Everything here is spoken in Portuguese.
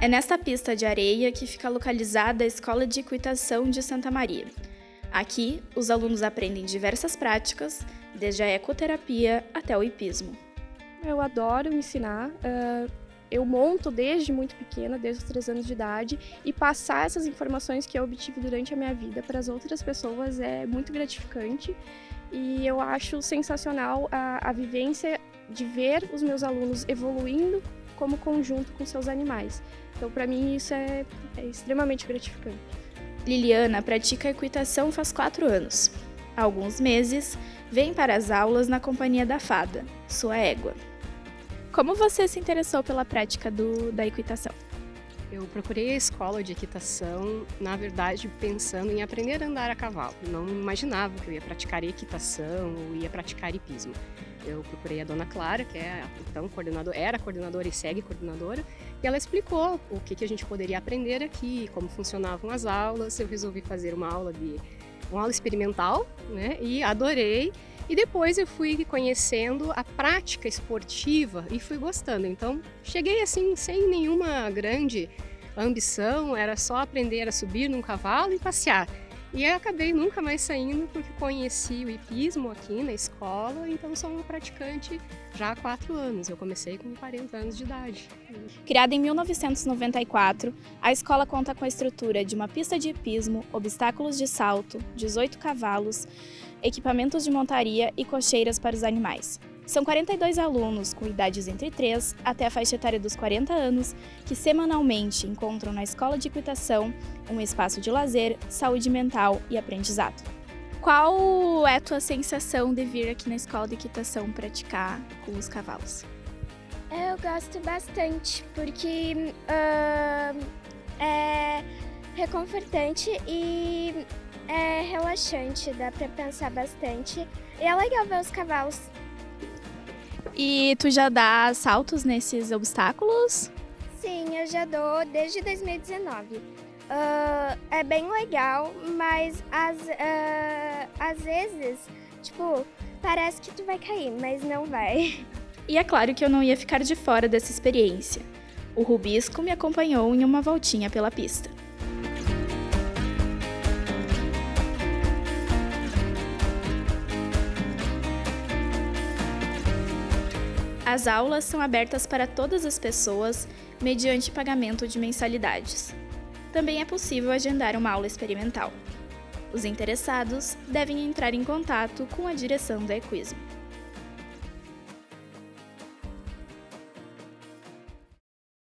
É nesta pista de areia que fica localizada a Escola de Equitação de Santa Maria. Aqui, os alunos aprendem diversas práticas, desde a ecoterapia até o hipismo. Eu adoro ensinar. Uh, eu monto desde muito pequena, desde os três anos de idade, e passar essas informações que eu obtive durante a minha vida para as outras pessoas é muito gratificante. E eu acho sensacional a, a vivência de ver os meus alunos evoluindo como conjunto com seus animais. Então, para mim, isso é, é extremamente gratificante. Liliana pratica equitação faz quatro anos. Há alguns meses, vem para as aulas na companhia da fada, sua égua. Como você se interessou pela prática do, da equitação? Eu procurei a escola de equitação, na verdade, pensando em aprender a andar a cavalo. Não imaginava que eu ia praticar equitação ou ia praticar hipismo. Eu procurei a dona Clara, que é então coordenadora, era coordenadora e segue coordenadora, e ela explicou o que, que a gente poderia aprender aqui, como funcionavam as aulas. Eu resolvi fazer uma aula de uma aula experimental, né? E adorei. E depois eu fui conhecendo a prática esportiva e fui gostando. Então, cheguei assim sem nenhuma grande ambição, era só aprender a subir num cavalo e passear. E eu acabei nunca mais saindo porque conheci o hipismo aqui na escola, então sou uma praticante já há quatro anos. Eu comecei com 40 anos de idade. Criada em 1994, a escola conta com a estrutura de uma pista de hipismo, obstáculos de salto, 18 cavalos, equipamentos de montaria e cocheiras para os animais. São 42 alunos com idades entre 3 até a faixa etária dos 40 anos que semanalmente encontram na Escola de Equitação um espaço de lazer, saúde mental e aprendizado. Qual é a tua sensação de vir aqui na Escola de Equitação praticar com os cavalos? Eu gosto bastante, porque uh, é reconfortante e é relaxante, dá para pensar bastante. E é legal ver os cavalos e tu já dá saltos nesses obstáculos? Sim, eu já dou desde 2019. Uh, ah, é bem legal, mas às, uh, às vezes, tipo, parece que tu vai cair, mas não vai. E é claro que eu não ia ficar de fora dessa experiência. O Rubisco me acompanhou em uma voltinha pela pista. As aulas são abertas para todas as pessoas mediante pagamento de mensalidades. Também é possível agendar uma aula experimental. Os interessados devem entrar em contato com a direção da Equismo.